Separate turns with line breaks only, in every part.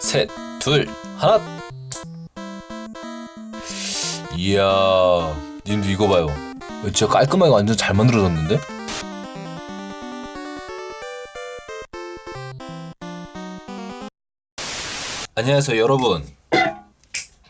셋, 둘, 하나. 이야, 님도 이거 봐요. 진짜 깔끔하게 완전 잘 만들어졌는데? 안녕하세요, 여러분.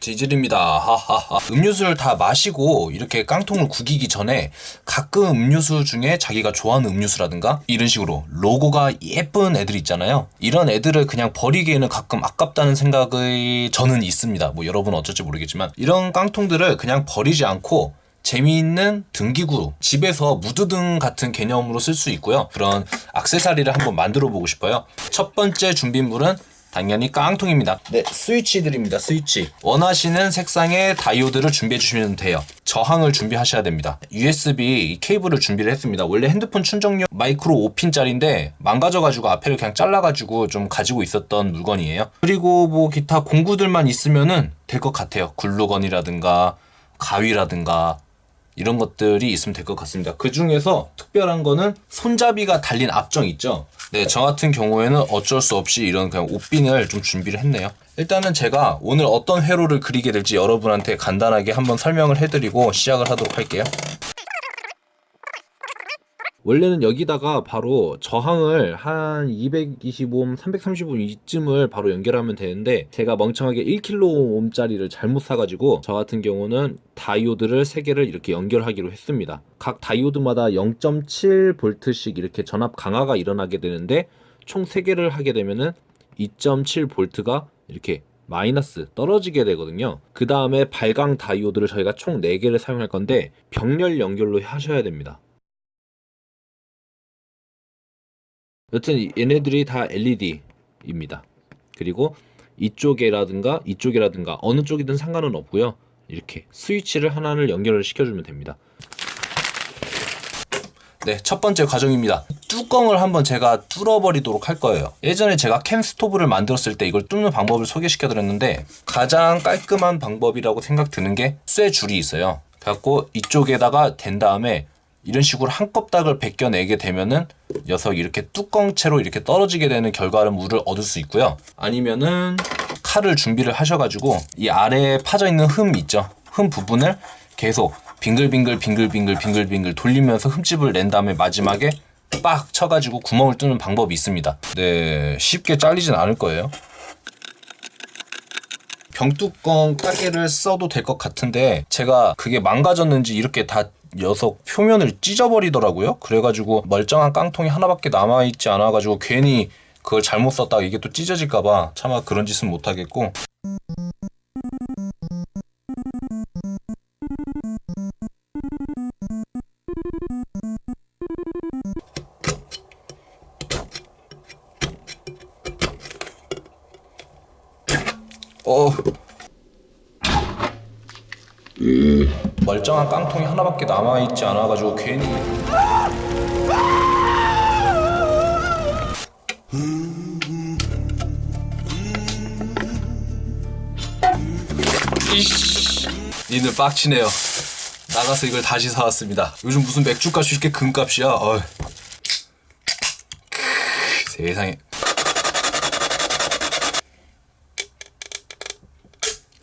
지질입니다. 하하하. 음료수를 다 마시고 이렇게 깡통을 구기기 전에 가끔 음료수 중에 자기가 좋아하는 음료수라든가 이런 식으로 로고가 예쁜 애들 있잖아요. 이런 애들을 그냥 버리기에는 가끔 아깝다는 생각이 저는 있습니다. 뭐 여러분 어쩔지 모르겠지만 이런 깡통들을 그냥 버리지 않고 재미있는 등기구 집에서 무드등 같은 개념으로 쓸 수 있고요. 그런 악세사리를 한번 만들어 보고 싶어요. 첫 번째 준비물은 당연히 깡통입니다. 네, 스위치들입니다. 스위치. 원하시는 색상의 다이오드를 준비해 주시면 돼요. 저항을 준비하셔야 됩니다. USB 케이블을 준비를 했습니다. 원래 핸드폰 충전용 마이크로 5핀짜리인데 망가져가지고 앞에를 그냥 잘라가지고 좀 가지고 있었던 물건이에요. 그리고 뭐 기타 공구들만 있으면은 될 것 같아요. 글루건이라든가 가위라든가 이런 것들이 있으면 될 것 같습니다. 그 중에서 특별한 거는 손잡이가 달린 앞정 있죠? 네, 저 같은 경우에는 어쩔 수 없이 이런 그냥 옷핀을 좀 준비를 했네요. 일단은 제가 오늘 어떤 회로를 그리게 될지 여러분한테 간단하게 한번 설명을 해드리고 시작을 하도록 할게요. 원래는 여기다가 바로 저항을 한 225옴, 335옴 이쯤을 바로 연결하면 되는데 제가 멍청하게 1kΩ짜리를 잘못 사가지고 저 같은 경우는 다이오드를 3개를 이렇게 연결하기로 했습니다. 각 다이오드마다 0.7V씩 이렇게 전압 강화가 일어나게 되는데 총 3개를 하게 되면은 2.7V가 이렇게 마이너스 떨어지게 되거든요. 그 다음에 발광 다이오드를 저희가 총 4개를 사용할 건데 병렬 연결로 하셔야 됩니다. 여튼 얘네들이 다 LED입니다. 그리고 이쪽에라든가 이쪽이라든가 어느 쪽이든 상관은 없고요. 이렇게 스위치를 하나를 연결을 시켜주면 됩니다. 네, 첫 번째 과정입니다. 뚜껑을 한번 제가 뚫어버리도록 할 거예요. 예전에 제가 캔 스토브를 만들었을 때 이걸 뚫는 방법을 소개시켜드렸는데 가장 깔끔한 방법이라고 생각 드는 게 쇠 줄이 있어요. 그래갖고 이쪽에다가 댄 다음에 이런 식으로 한 껍닥을 벗겨내게 되면은 녀석이 이렇게 뚜껑채로 이렇게 떨어지게 되는 결과물을 얻을 수 있고요. 아니면은 칼을 준비를 하셔가지고 이 아래에 파져 있는 흠 있죠. 흠 부분을 계속 빙글빙글 빙글빙글 빙글빙글 돌리면서 흠집을 낸 다음에 마지막에 빡 쳐가지고 구멍을 뚫는 방법이 있습니다. 네, 쉽게 잘리진 않을 거예요. 병뚜껑 가게를 써도 될 것 같은데 제가 그게 망가졌는지 이렇게 다 녀석 표면을 찢어버리더라고요. 그래가지고 멀쩡한 깡통이 하나밖에 남아있지 않아가지고 괜히 그걸 잘못 썼다가 이게 또 찢어질까봐 차마 그런 짓은 못하겠고 멀쩡한 깡통이 하나밖에 남아있지 않아가지고 괜히. 니들 빡치네요. 나가서 이걸 다시 사왔습니다. 요즘 무슨 맥주값이 이렇게 금값이야? 어휴. 세상에.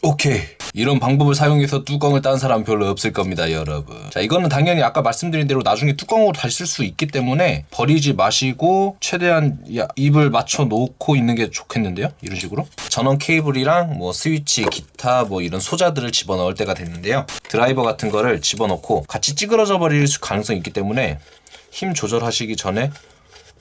오케이 이런 방법을 사용해서 뚜껑을 딴 사람 별로 없을 겁니다 여러분. 자 이거는 당연히 아까 말씀드린 대로 나중에 뚜껑으로 다시 쓸 수 있기 때문에 버리지 마시고 최대한 입을 맞춰 놓고 있는 게 좋겠는데요? 이런 식으로? 전원 케이블이랑 뭐 스위치 기타 뭐 이런 소자들을 집어넣을 때가 됐는데요. 드라이버 같은 거를 집어넣고 같이 찌그러져 버릴 가능성이 있기 때문에 힘 조절하시기 전에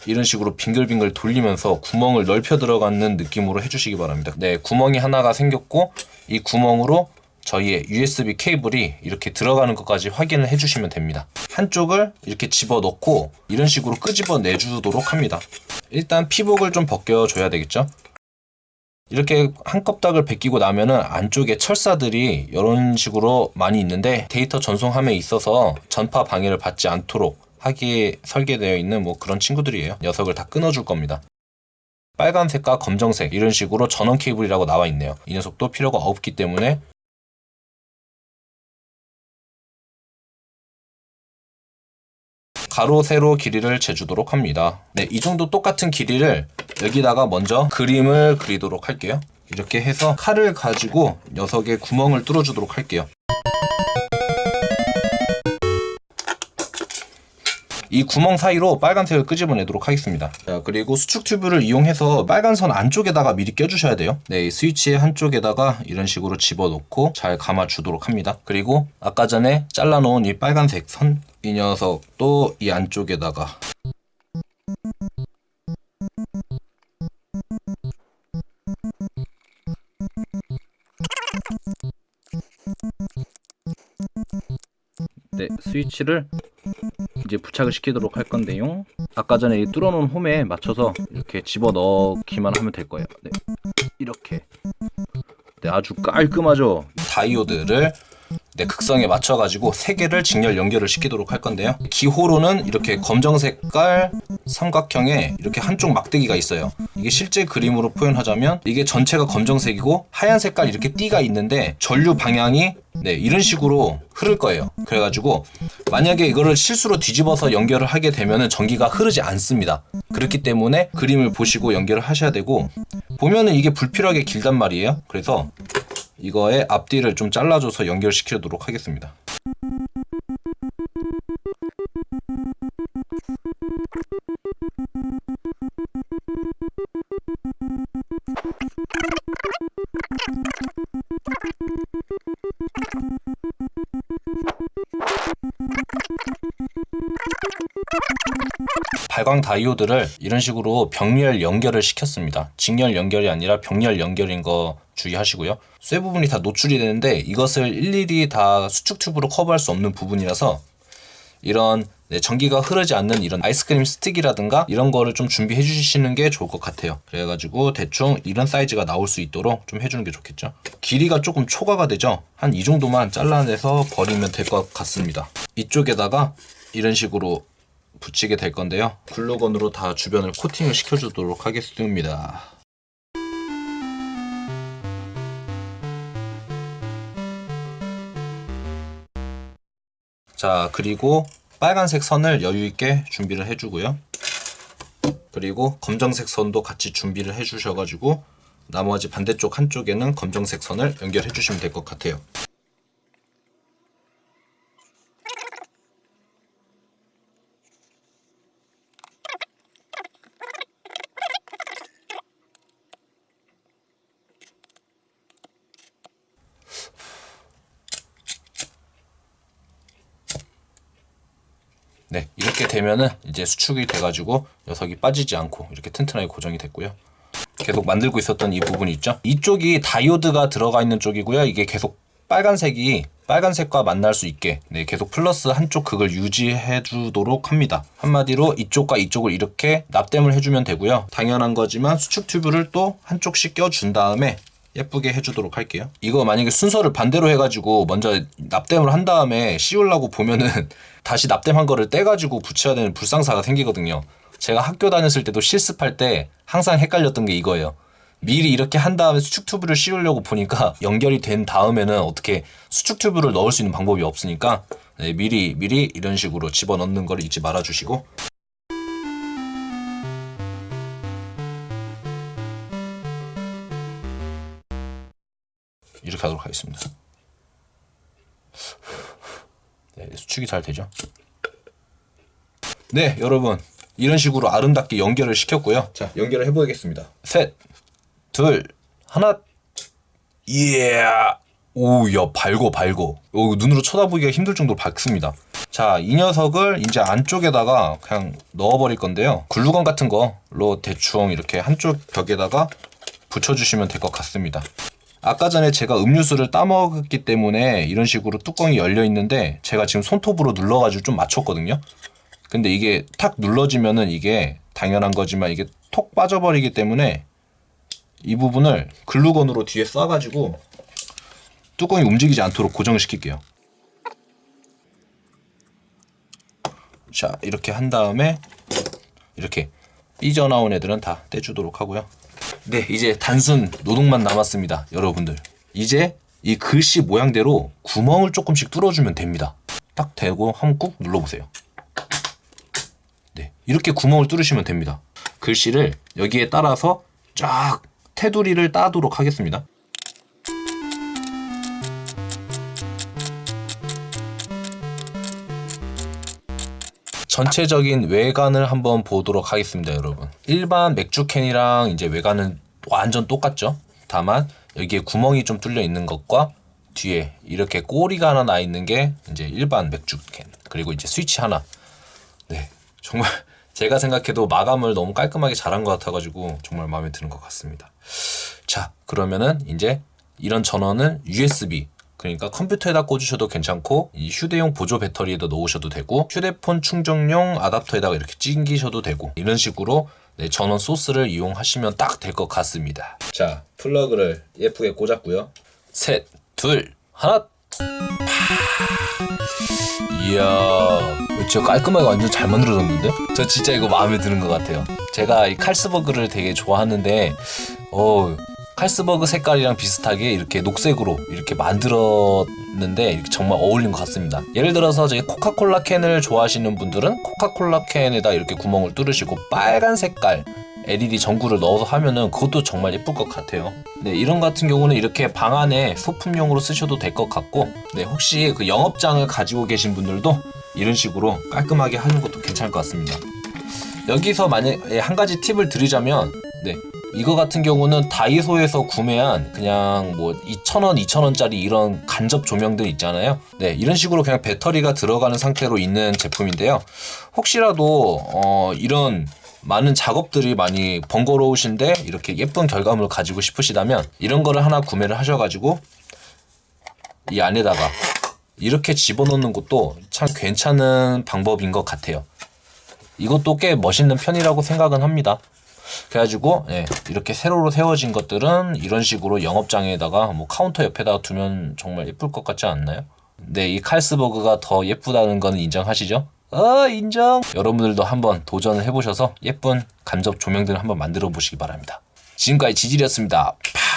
이런 식으로 빙글빙글 돌리면서 구멍을 넓혀 들어가는 느낌으로 해주시기 바랍니다. 네, 구멍이 하나가 생겼고 이 구멍으로 저희의 USB 케이블이 이렇게 들어가는 것까지 확인을 해주시면 됩니다. 한쪽을 이렇게 집어넣고 이런 식으로 끄집어 내주도록 합니다. 일단 피복을 좀 벗겨줘야 되겠죠? 이렇게 한 껍닥을 벗기고 나면은 안쪽에 철사들이 이런 식으로 많이 있는데 데이터 전송함에 있어서 전파 방해를 받지 않도록 하기에 설계되어 있는 뭐 그런 친구들이에요. 녀석을 다 끊어줄 겁니다. 빨간색과 검정색 이런 식으로 전원 케이블이라고 나와 있네요. 이 녀석도 필요가 없기 때문에 가로 세로 길이를 재주도록 합니다. 네, 이 정도 똑같은 길이를 여기다가 먼저 그림을 그리도록 할게요. 이렇게 해서 칼을 가지고 녀석의 구멍을 뚫어주도록 할게요. 이 구멍 사이로 빨간색을 끄집어내도록 하겠습니다. 자, 그리고 수축 튜브를 이용해서 빨간 선 안쪽에다가 미리 껴주셔야 돼요. 네, 이 스위치의 한쪽에다가 이런 식으로 집어넣고 잘 감아주도록 합니다. 그리고 아까 전에 잘라놓은 이 빨간색 선, 이 녀석도 이 안쪽에다가 네, 스위치를 이제 부착을 시키도록 할 건데요. 아까 전에 이 뚫어놓은 홈에 맞춰서 이렇게 집어 넣기만 하면 될 거예요. 네, 이렇게. 네, 아주 깔끔하죠. 다이오드를 네, 극성에 맞춰가지고 세 개를 직렬 연결을 시키도록 할 건데요. 기호로는 이렇게 검정 색깔 삼각형에 이렇게 한쪽 막대기가 있어요. 이게 실제 그림으로 표현하자면 이게 전체가 검정색이고 하얀 색깔 이렇게 띠가 있는데 전류 방향이 네, 이런 식으로 흐를 거예요. 그래가지고 만약에 이거를 실수로 뒤집어서 연결을 하게 되면은 전기가 흐르지 않습니다. 그렇기 때문에 그림을 보시고 연결을 하셔야 되고 보면은 이게 불필요하게 길단 말이에요. 그래서 이거의 앞뒤를 좀 잘라줘서 연결시키도록 하겠습니다. 발광 다이오드를 이런 식으로 병렬 연결을 시켰습니다. 직렬 연결이 아니라 병렬 연결인 거 주의하시고요. 쇠 부분이 다 노출이 되는데 이것을 일일이 다 수축 튜브로 커버할 수 없는 부분이라서 이런 네, 전기가 흐르지 않는 이런 아이스크림 스틱이라든가 이런 거를 좀 준비해 주시는 게 좋을 것 같아요. 그래가지고 대충 이런 사이즈가 나올 수 있도록 좀 해주는 게 좋겠죠. 길이가 조금 초과가 되죠. 한 이 정도만 잘라내서 버리면 될 것 같습니다. 이쪽에다가 이런 식으로 붙이게 될 건데요. 글루건으로 다 주변을 코팅을 시켜주도록 하겠습니다. 자, 그리고 빨간색 선을 여유 있게 준비를 해주고요. 그리고 검정색 선도 같이 준비를 해주셔가지고 나머지 반대쪽 한쪽에는 검정색 선을 연결해 주시면 될 것 같아요. 네, 이렇게 되면은 이제 수축이 돼가지고 녀석이 빠지지 않고 이렇게 튼튼하게 고정이 됐고요. 계속 만들고 있었던 이 부분이 있죠. 이쪽이 다이오드가 들어가 있는 쪽이고요. 이게 계속 빨간색이 빨간색과 만날 수 있게 네, 계속 플러스 한쪽 극을 유지해 주도록 합니다. 한마디로 이쪽과 이쪽을 이렇게 납땜을 해주면 되고요. 당연한 거지만 수축 튜브를 또 한쪽씩 껴준 다음에 예쁘게 해주도록 할게요. 이거 만약에 순서를 반대로 해가지고 먼저 납땜을 한 다음에 씌우려고 보면은 다시 납땜한 거를 떼가지고 붙여야 되는 불상사가 생기거든요. 제가 학교 다녔을 때도 실습할 때 항상 헷갈렸던 게 이거예요. 미리 이렇게 한 다음에 수축 튜브를 씌우려고 보니까 연결이 된 다음에는 어떻게 수축 튜브를 넣을 수 있는 방법이 없으니까 네, 미리 미리 이런 식으로 집어넣는 걸 잊지 말아주시고 하도록 하겠습니다. 네, 수축이 잘 되죠. 네, 여러분. 이런 식으로 아름답게 연결을 시켰고요. 자, 연결을 해보겠습니다. 셋, 둘, 하나. 예. 오, 야, 밝고, 밝고. 오, 눈으로 쳐다보기가 힘들 정도로 밝습니다. 자, 이 녀석을 이제 안쪽에다가 그냥 넣어버릴 건데요. 글루건 같은 거로 대충 이렇게 한쪽 벽에다가 붙여주시면 될 것 같습니다. 아까 전에 제가 음료수를 따먹었기 때문에 이런 식으로 뚜껑이 열려 있는데 제가 지금 손톱으로 눌러가지고 좀 맞췄거든요. 근데 이게 탁 눌러지면은 이게 당연한 거지만 이게 톡 빠져버리기 때문에 이 부분을 글루건으로 뒤에 쏴가지고 뚜껑이 움직이지 않도록 고정을 시킬게요. 자 이렇게 한 다음에 이렇게 삐져나온 애들은 다 떼주도록 하고요. 네, 이제 단순 노동만 남았습니다. 여러분들. 이제 이 글씨 모양대로 구멍을 조금씩 뚫어주면 됩니다. 딱 대고 한번 꾹 눌러보세요. 이렇게 구멍을 뚫으시면 됩니다. 글씨를 여기에 따라서 쫙 테두리를 따도록 하겠습니다. 전체적인 외관을 한번 보도록 하겠습니다, 여러분. 일반 맥주 캔이랑 이제 외관은 완전 똑같죠. 다만 여기에 구멍이 좀 뚫려 있는 것과 뒤에 이렇게 꼬리가 하나 나 있는 게 이제 일반 맥주 캔. 그리고 이제 스위치 하나. 네, 정말 제가 생각해도 마감을 너무 깔끔하게 잘한 것 같아가지고 정말 마음에 드는 것 같습니다. 자, 그러면은 이제 이런 전원은 USB 그러니까 컴퓨터에다 꽂으셔도 괜찮고 이 휴대용 보조 배터리에다 놓으셔도 되고 휴대폰 충전용 아답터에다가 이렇게 찡기셔도 되고 이런 식으로 네, 전원 소스를 이용하시면 딱 될 것 같습니다. 자, 플러그를 예쁘게 꽂았고요. 셋, 둘, 하나. 이야, 진짜 깔끔하게 완전 잘 만들어졌는데? 저 진짜 이거 마음에 드는 것 같아요. 제가 이 칼스버그를 되게 좋아하는데, 어, 칼스버그 색깔이랑 비슷하게 이렇게 녹색으로 이렇게 만들었는데 이렇게 정말 어울린 것 같습니다. 예를 들어서 저희 코카콜라 캔을 좋아하시는 분들은 코카콜라 캔에다 이렇게 구멍을 뚫으시고 빨간 색깔 LED 전구를 넣어서 하면은 그것도 정말 예쁠 것 같아요. 네, 이런 같은 경우는 이렇게 방 안에 소품용으로 쓰셔도 될 것 같고, 네, 혹시 그 영업장을 가지고 계신 분들도 이런 식으로 깔끔하게 하는 것도 괜찮을 것 같습니다. 여기서 만약에 한 가지 팁을 드리자면, 네, 이거 같은 경우는 다이소에서 구매한 그냥 뭐 2,000원, 2,000원짜리 이런 간접 조명들 있잖아요. 네, 이런 식으로 그냥 배터리가 들어가는 상태로 있는 제품인데요. 혹시라도 어, 이런 많은 작업들이 많이 번거로우신데 이렇게 예쁜 결과물을 가지고 싶으시다면 이런 거를 하나 구매를 하셔가지고 이 안에다가 이렇게 집어넣는 것도 참 괜찮은 방법인 것 같아요. 이것도 꽤 멋있는 편이라고 생각은 합니다. 그래가지고 예, 이렇게 세로로 세워진 것들은 이런 식으로 영업장에다가 뭐 카운터 옆에다가 두면 정말 예쁠 것 같지 않나요? 네, 이 칼스버그가 더 예쁘다는 거는 인정하시죠? 어, 인정! 여러분들도 한번 도전을 해보셔서 예쁜 간접 조명들을 한번 만들어 보시기 바랍니다. 지금까지 지질이었습니다. 파!